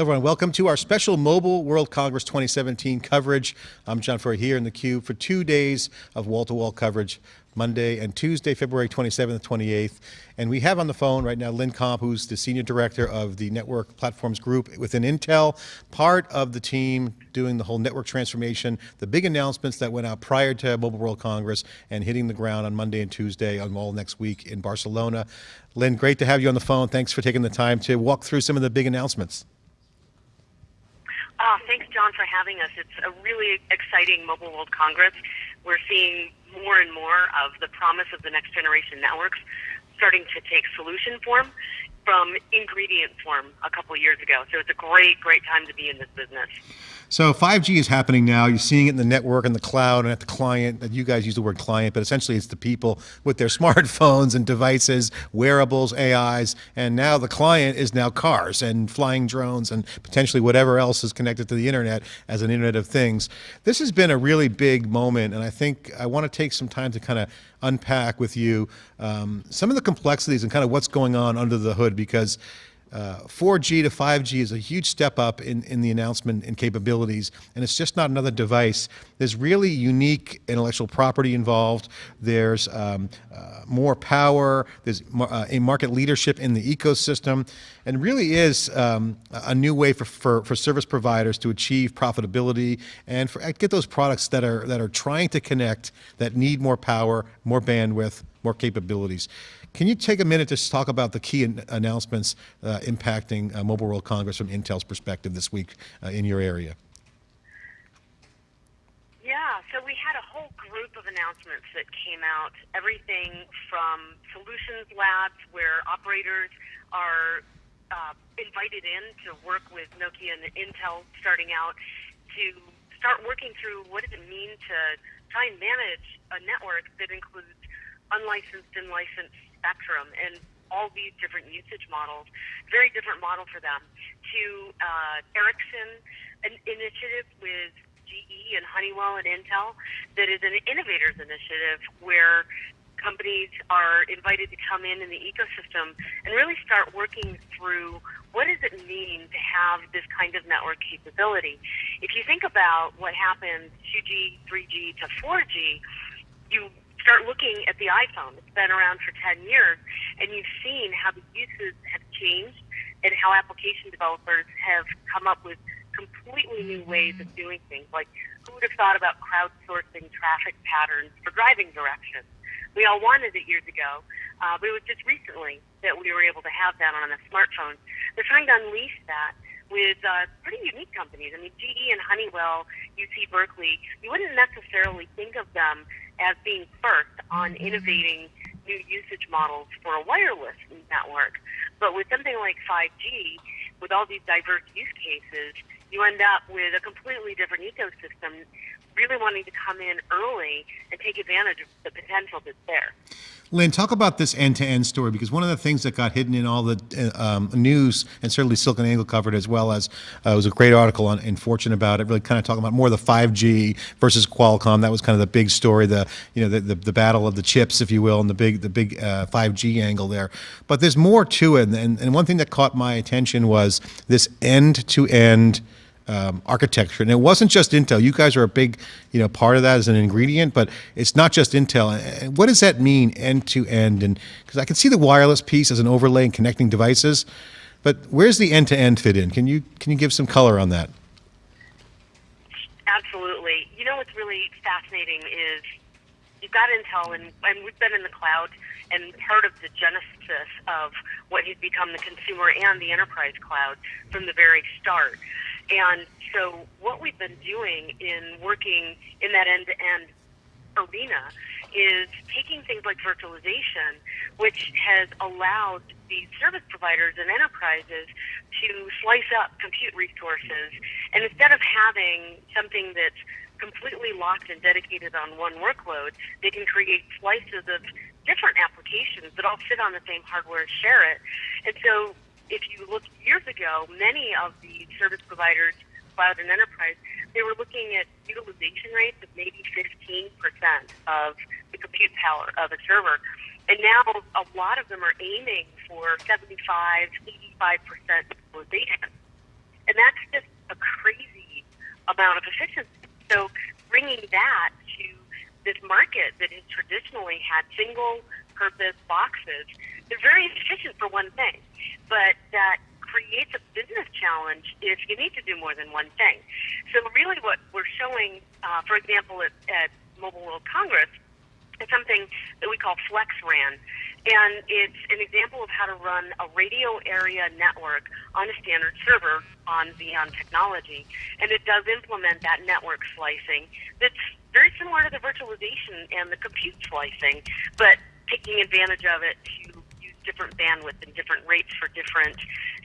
everyone, welcome to our special Mobile World Congress 2017 coverage. I'm John Furrier here in the Cube for two days of wall-to-wall -wall coverage, Monday and Tuesday, February 27th and 28th. And we have on the phone right now Lynn Comp, who's the Senior Director of the Network Platforms Group within Intel, part of the team doing the whole network transformation, the big announcements that went out prior to Mobile World Congress and hitting the ground on Monday and Tuesday on all next week in Barcelona. Lynn, great to have you on the phone. Thanks for taking the time to walk through some of the big announcements. Uh, thanks, John, for having us. It's a really exciting Mobile World Congress. We're seeing more and more of the promise of the next generation networks starting to take solution form from ingredient form a couple years ago. So it's a great, great time to be in this business. So 5G is happening now. You're seeing it in the network and the cloud and at the client. You guys use the word client, but essentially it's the people with their smartphones and devices, wearables, AIs, and now the client is now cars and flying drones and potentially whatever else is connected to the internet as an Internet of Things. This has been a really big moment, and I think I want to take some time to kind of unpack with you um, some of the complexities and kind of what's going on under the hood because uh, 4G to 5G is a huge step up in, in the announcement and capabilities, and it's just not another device. There's really unique intellectual property involved. There's um, uh, more power. There's uh, a market leadership in the ecosystem, and really is um, a new way for, for, for, service providers to achieve profitability and for, get those products that are that are trying to connect, that need more power, more bandwidth, more capabilities. Can you take a minute to talk about the key announcements uh, impacting uh, Mobile World Congress from Intel's perspective this week uh, in your area? Yeah, so we had a whole group of announcements that came out. Everything from solutions labs where operators are uh, invited in to work with Nokia and Intel starting out to start working through what does it mean to try and manage a network that includes unlicensed and licensed spectrum and all these different usage models, very different model for them, to uh, Ericsson, an initiative with GE and Honeywell and Intel that is an innovators initiative where companies are invited to come in in the ecosystem and really start working through what does it mean to have this kind of network capability. If you think about what happened 2G, 3G to 4G, you start looking at the iPhone. It's been around for 10 years, and you've seen how the uses have changed and how application developers have come up with completely new ways of doing things. Like, who would have thought about crowdsourcing traffic patterns for driving directions? We all wanted it years ago, uh, but it was just recently that we were able to have that on a smartphone. They're trying to unleash that with uh, pretty unique companies. I mean, GE and Honeywell, UC Berkeley, you wouldn't necessarily think of them as being first on mm-hmm. innovating new usage models for a wireless network. But with something like 5G, with all these diverse use cases, you end up with a completely different ecosystem, really wanting to come in early and take advantage of the potential that's there. Lynn, talk about this end-to-end story because one of the things that got hidden in all the uh, um, news, and certainly SiliconANGLE covered as well as uh, was a great article on in Fortune about it, really kind of talking about more the 5G versus Qualcomm. That was kind of the big story, the you know the, the, the battle of the chips, if you will, and the big the big uh, 5G angle there. But there's more to it, and, and one thing that caught my attention was this end-to-end. -end um, architecture. And it wasn't just Intel. You guys are a big, you know, part of that as an ingredient, but it's not just Intel. And what does that mean end to end? And because I can see the wireless piece as an overlay and connecting devices, but where's the end to end fit in? Can you can you give some color on that? Absolutely. You know what's really fascinating is you've got Intel, and, and we've been in the cloud, and part of the genesis of what has become the consumer and the enterprise cloud from the very start. And so what we've been doing in working in that end-to-end arena is taking things like virtualization, which has allowed these service providers and enterprises to slice up compute resources. And instead of having something that's completely locked and dedicated on one workload, they can create slices of different applications that all sit on the same hardware and share it. And so if you look years ago, many of the service providers, cloud and enterprise, they were looking at utilization rates of maybe 15% of the compute power of a server. And now a lot of them are aiming for 75, 85% utilization. and that's just a crazy amount of efficiency. So bringing that to this market that has traditionally had single purpose boxes, they're very efficient for one thing, but that creates a business challenge if you need to do more than one thing. So really what we're showing, uh, for example, at, at Mobile World Congress, is something that we call FlexRAN. And it's an example of how to run a radio area network on a standard server on Xeon technology. And it does implement that network slicing that's very similar to the virtualization and the compute slicing, but taking advantage of it to different bandwidth and different rates for different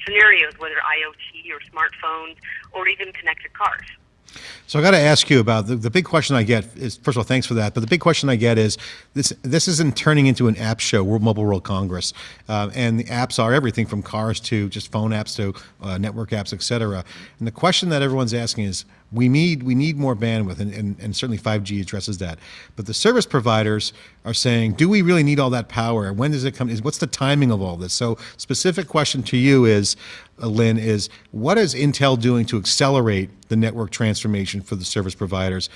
scenarios, whether IoT or smartphones or even connected cars. So I got to ask you about the, the big question I get is first of all thanks for that, but the big question I get is this this isn't turning into an app show, World Mobile World Congress, uh, and the apps are everything from cars to just phone apps to uh, network apps, et cetera. And the question that everyone's asking is we need we need more bandwidth, and, and, and certainly 5G addresses that. But the service providers are saying, do we really need all that power? When does it come? Is what's the timing of all this? So specific question to you is, uh, Lynn, is what is Intel doing to accelerate the network transformation for the service providers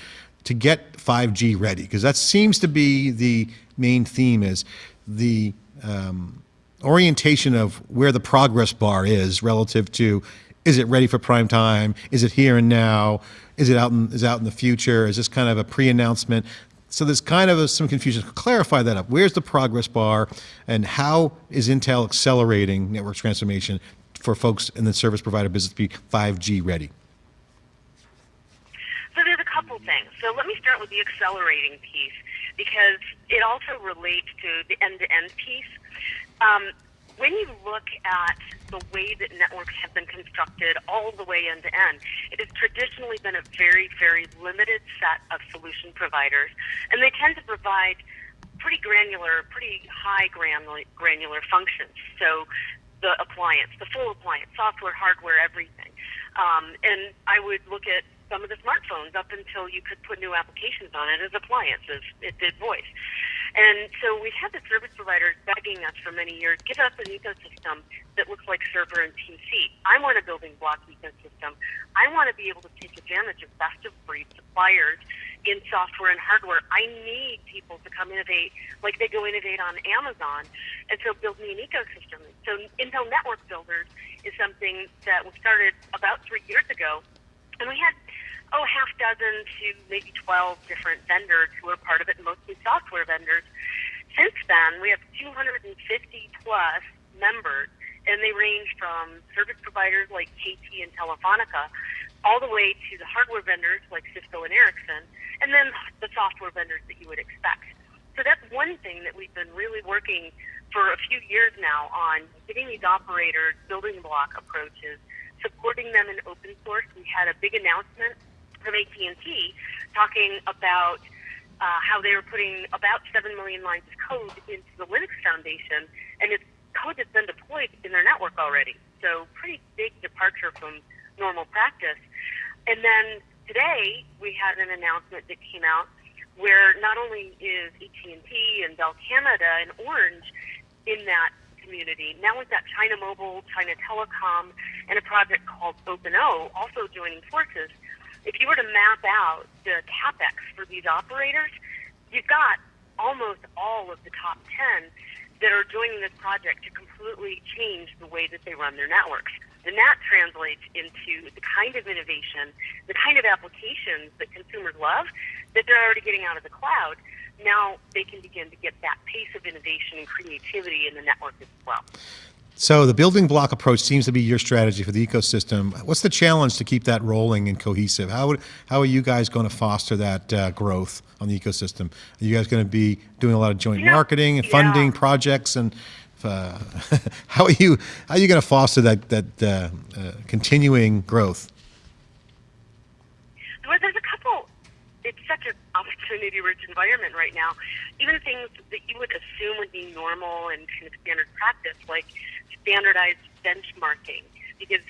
to get 5G ready? Because that seems to be the main theme is the um, orientation of where the progress bar is relative to is it ready for prime time? Is it here and now? Is it out in, is out in the future? Is this kind of a pre-announcement? So there's kind of a, some confusion. Clarify that up. Where's the progress bar, and how is Intel accelerating network transformation for folks in the service provider business to be 5G ready? So there's a couple things. So let me start with the accelerating piece because it also relates to the end-to-end piece. Um, when you look at the way that networks have been constructed all the way end to end, it has traditionally been a very, very limited set of solution providers, and they tend to provide pretty granular, pretty high granular, functions. So the appliance, the full appliance, software, hardware, everything. Um, and I would look at some of the smartphones up until you could put new applications on it as appliances. It did voice. And so we've had the service providers begging us for many years, give us an ecosystem that looks like server and PC. I want a building block ecosystem. I want to be able to take advantage of best of breed suppliers in software and hardware. I need people to come innovate like they go innovate on Amazon. And so build me an ecosystem. So Intel Network Builders is something that was started about three years ago. And we had oh, half dozen to maybe 12 different vendors who are part of it, mostly software vendors. Since then, we have 250 plus members, and they range from service providers like KT and Telefonica, all the way to the hardware vendors like Cisco and Ericsson, and then the software vendors that you would expect. So that's one thing that we've been really working for a few years now on getting these operators building block approaches, supporting them in open source. We had a big announcement from AT&T talking about uh, how they were putting about 7 million lines of code into the Linux Foundation, and it's code that's been deployed in their network already. So pretty big departure from normal practice. And then today we had an announcement that came out where not only is AT&T and Bell Canada and Orange in that community, now we've got China Mobile, China Telecom, and a project called OpenO also joining forces if you were to map out the capex for these operators, you've got almost all of the top 10 that are joining this project to completely change the way that they run their networks. And that translates into the kind of innovation, the kind of applications that consumers love that they're already getting out of the cloud. Now they can begin to get that pace of innovation and creativity in the network as well. So the building block approach seems to be your strategy for the ecosystem. What's the challenge to keep that rolling and cohesive? How, would, how are you guys going to foster that uh, growth on the ecosystem? Are you guys going to be doing a lot of joint marketing and funding yeah. projects and uh, how are you how are you going to foster that that uh, uh, continuing growth? Well, there's a couple. It's such an opportunity-rich environment right now. Even things that you would assume would be normal and kind of standard practice, like standardized benchmarking because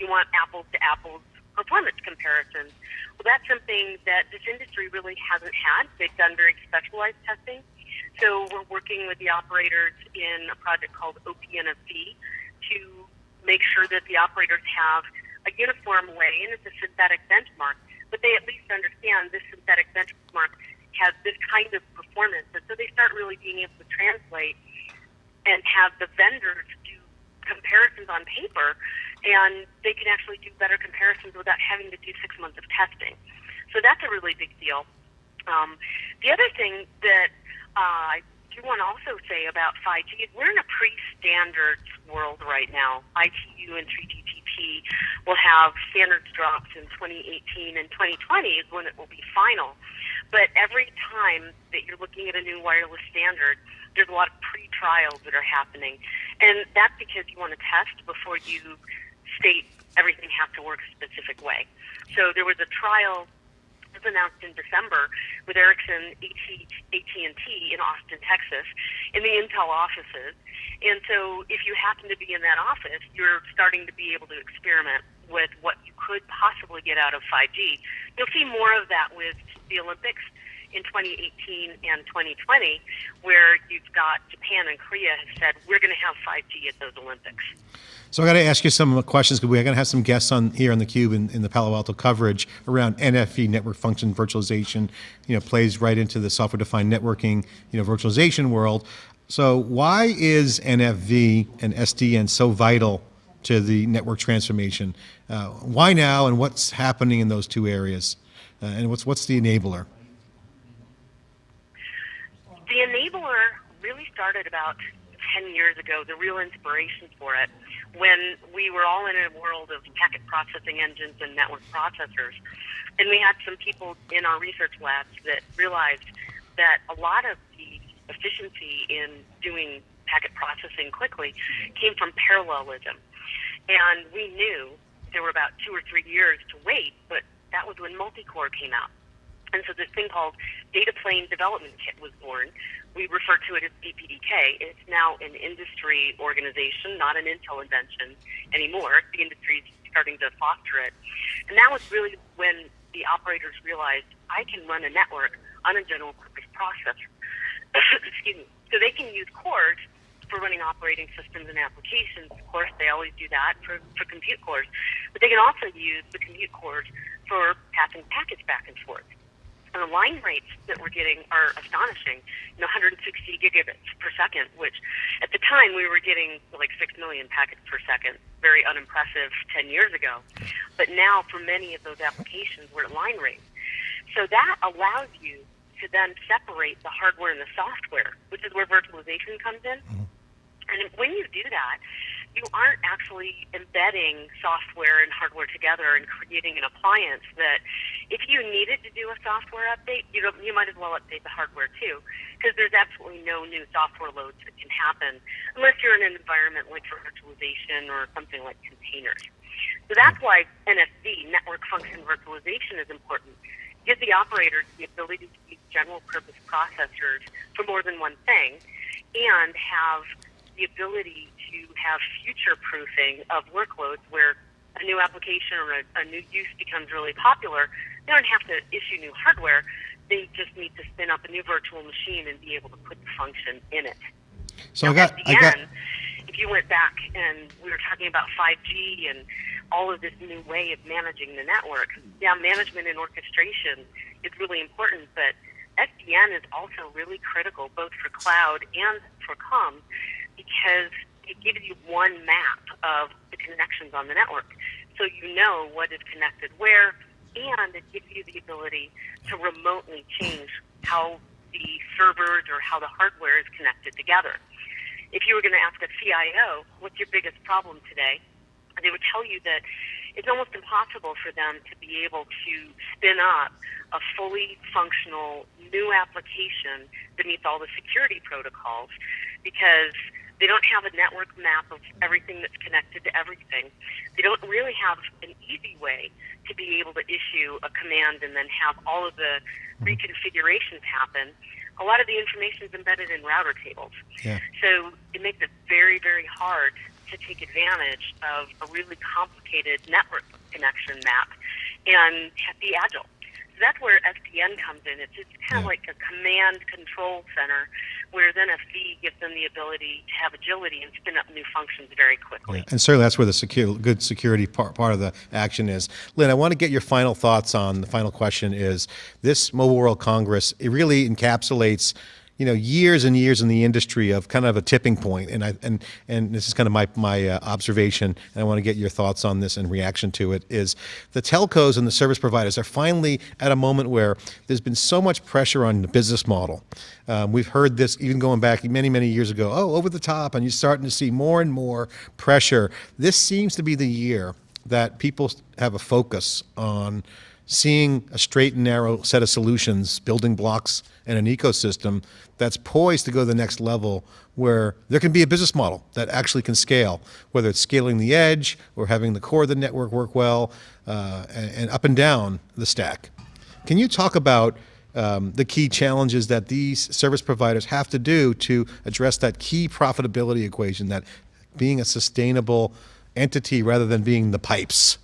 you want apples to apples performance comparisons. Well, that's something that this industry really hasn't had. They've done very specialized testing. So we're working with the operators in a project called OPNFV to make sure that the operators have a uniform way, and it's a synthetic benchmark, but they at least understand this synthetic benchmark has this kind of performance. And so they start really being able to translate and have the vendors do comparisons on paper, and they can actually do better comparisons without having to do six months of testing. So that's a really big deal. Um, the other thing that uh, I do want to also say about 5G is we're in a pre-standards world right now. ITU and 3GPP will have standards drops in 2018 and 2020 is when it will be final. But every time that you're looking at a new wireless standard, there's a lot of pre-trials that are happening. And that's because you want to test before you state everything has to work a specific way. So there was a trial was announced in December with Ericsson, AT, AT&T in Austin, Texas, in the Intel offices. And so if you happen to be in that office, you're starting to be able to experiment with what you could possibly get out of 5G. You'll see more of that with the Olympics in 2018 and 2020, where you've got Japan and Korea have said, we're going to have 5G at those Olympics. So I got to ask you some questions because we're going to have some guests on here on the Cube in, in, the Palo Alto coverage around NFV network function virtualization. You know, plays right into the software-defined networking, you know, virtualization world. So why is NFV and SDN so vital to the network transformation? Uh, why now, and what's happening in those two areas, uh, and what's what's the enabler? The enabler really started about 10 years ago. The real inspiration for it when we were all in a world of packet processing engines and network processors. And we had some people in our research labs that realized that a lot of the efficiency in doing packet processing quickly came from parallelism. And we knew there were about two or three years to wait, but that was when multi-core came out. And so this thing called Data Plane Development Kit was born. We refer to it as DPDK. It's now an industry organization, not an Intel invention anymore. The industry is starting to foster it. And that was really when the operators realized I can run a network on a general purpose processor. Excuse me. So they can use cores for running operating systems and applications. Of course, they always do that for, for compute cores. But they can also use the compute cores for passing packets back and forth. And the line rates that we're getting are astonishing. You know, 160 gigabits per second, which at the time we were getting like 6 million packets per second. Very unimpressive 10 years ago. But now for many of those applications, we're at line rates. So that allows you to then separate the hardware and the software, which is where virtualization comes in. Mm-hmm. And when you do that, you aren't actually embedding software and hardware together and creating an appliance that if you needed to do a software update, you, you might as well update the hardware too, because there's absolutely no new software loads that can happen unless you're in an environment like virtualization or something like containers. So that's why NFV, Network Function Virtualization, is important. It gives the operators the ability to use general purpose processors for more than one thing and have the ability to have future proofing of workloads where a new application or a, a new use becomes really popular. They don't have to issue new hardware. They just need to spin up a new virtual machine and be able to put the function in it. So now, I got, I got... end, if you went back and we were talking about 5G and all of this new way of managing the network, yeah, management and orchestration is really important, but SDN is also really critical both for cloud and for comms because it gives you one map of the connections on the network. So you know what is connected where, and it gives you the ability to remotely change how the servers or how the hardware is connected together. If you were going to ask a CIO, what's your biggest problem today? They would tell you that it's almost impossible for them to be able to spin up a fully functional new application that meets all the security protocols because they don't have a network map of everything that's connected to everything. They don't really have an easy way to be able to issue a command and then have all of the reconfigurations happen. A lot of the information is embedded in router tables. Yeah. So it makes it very, very hard to take advantage of a really complicated network connection map and be agile. That's where SDN comes in. It's, it's kind of yeah. like a command control center whereas NFV gives them the ability to have agility and spin up new functions very quickly. And certainly that's where the secure, good security part, part of the action is. Lynn, I want to get your final thoughts on the final question is this Mobile World Congress, it really encapsulates you know years and years in the industry of kind of a tipping point. And I and and this is kind of my my uh, observation and I want to get your thoughts on this and reaction to it is the telcos and the service providers are finally at a moment where there's been so much pressure on the business model. Um, we've heard this even going back many many years ago. Oh over the top and you're starting to see more and more pressure. This seems to be the year that people have a focus on seeing a straight and narrow set of solutions, building blocks, and an ecosystem that's poised to go to the next level where there can be a business model that actually can scale, whether it's scaling the edge or having the core of the network work well uh, and, and, up and down the stack. Can you talk about um, the key challenges that these service providers have to do to address that key profitability equation, that being a sustainable entity rather than being the pipes?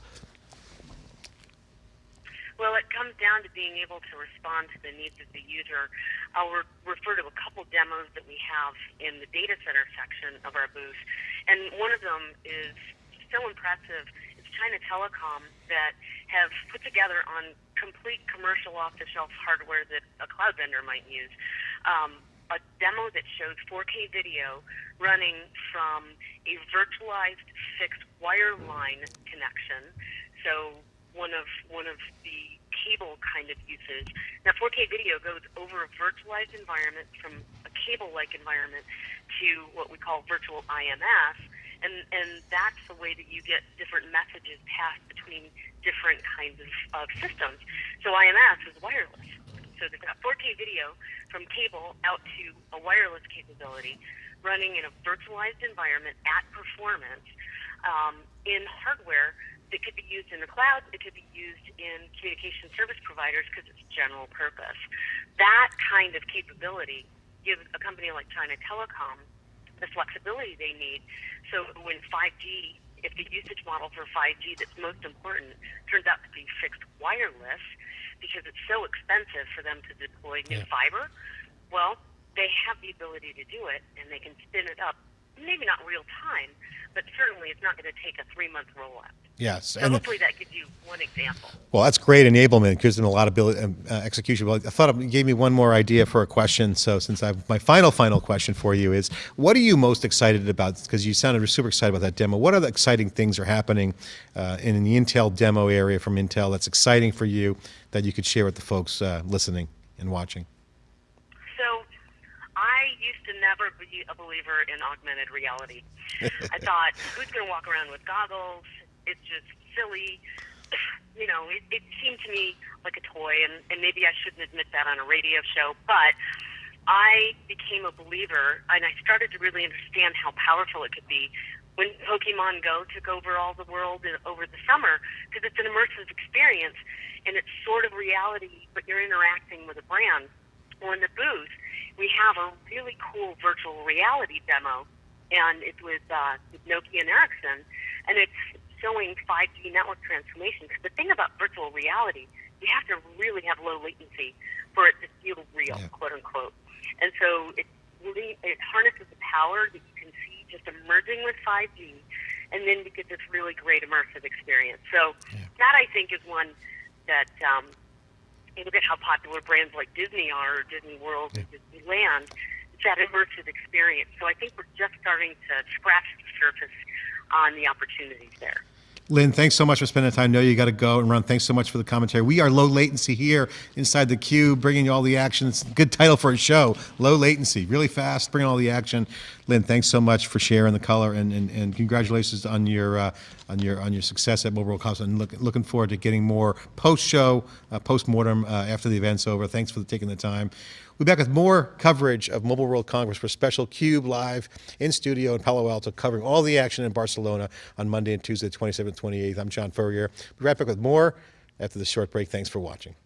Well, it comes down to being able to respond to the needs of the user. I'll re- refer to a couple demos that we have in the data center section of our booth. And one of them is so impressive. It's China Telecom that have put together on complete commercial off-the-shelf hardware that a cloud vendor might use. Um, a demo that shows 4K video running from a virtualized fixed wireline connection. So one of one of the cable kind of uses. Now, 4K video goes over a virtualized environment from a cable-like environment to what we call virtual IMS, and and that's the way that you get different messages passed between different kinds of, of systems. So IMS is wireless. So they've got 4K video from cable out to a wireless capability, running in a virtualized environment at performance um, in hardware it could be used in the cloud. It could be used in communication service providers because it's general purpose. That kind of capability gives a company like China Telecom the flexibility they need. So when 5G, if the usage model for 5G that's most important turns out to be fixed wireless, because it's so expensive for them to deploy new yeah. fiber, well, they have the ability to do it and they can spin it up maybe not real time, but certainly it's not going to take a three month rollout. Yes, so and hopefully that gives you one example. Well, that's great enablement. It gives them a lot of ability, um, uh, execution. Well, I thought it gave me one more idea for a question. So, since I have my final final question for you is, what are you most excited about? Because you sounded super excited about that demo. What other exciting things are happening uh, in the Intel demo area from Intel that's exciting for you that you could share with the folks uh, listening and watching? So I used to never be a believer in augmented reality. I thought, who's going to walk around with goggles? It's just silly. You know, it, it seemed to me like a toy, and, and maybe I shouldn't admit that on a radio show, but I became a believer, and I started to really understand how powerful it could be when Pokemon Go took over all the world over the summer, because it's an immersive experience, and it's sort of reality, but you're interacting with a brand. Well, in the booth, we have a really cool virtual reality demo, and it's with, uh, Nokia and Ericsson, and it's showing 5G network transformation. Because the thing about virtual reality, you have to really have low latency for it to feel real, yeah. quote unquote. And so it really it harnesses the power that you can see just emerging with 5G, and then you get this really great immersive experience. So yeah. that I think is one that um, you look at how popular brands like Disney are, or Disney World, yeah. Disneyland, it's that immersive experience. So I think we're just starting to scratch the surface on the opportunities there. Lynn, thanks so much for spending the time. I know you got to go and run. Thanks so much for the commentary. We are low latency here inside the cube, bringing you all the action. It's a good title for a show. Low latency, really fast, bringing all the action. Lynn, thanks so much for sharing the color, and, and, and congratulations on your uh, on your on your success at Mobile World Congress. And look, looking forward to getting more post show, uh, post mortem uh, after the event's over. Thanks for taking the time. We'll be back with more coverage of Mobile World Congress for special Cube Live in studio in Palo Alto, covering all the action in Barcelona on Monday and Tuesday, 27th, 28th. I'm John Furrier. We'll be right back with more after this short break. Thanks for watching.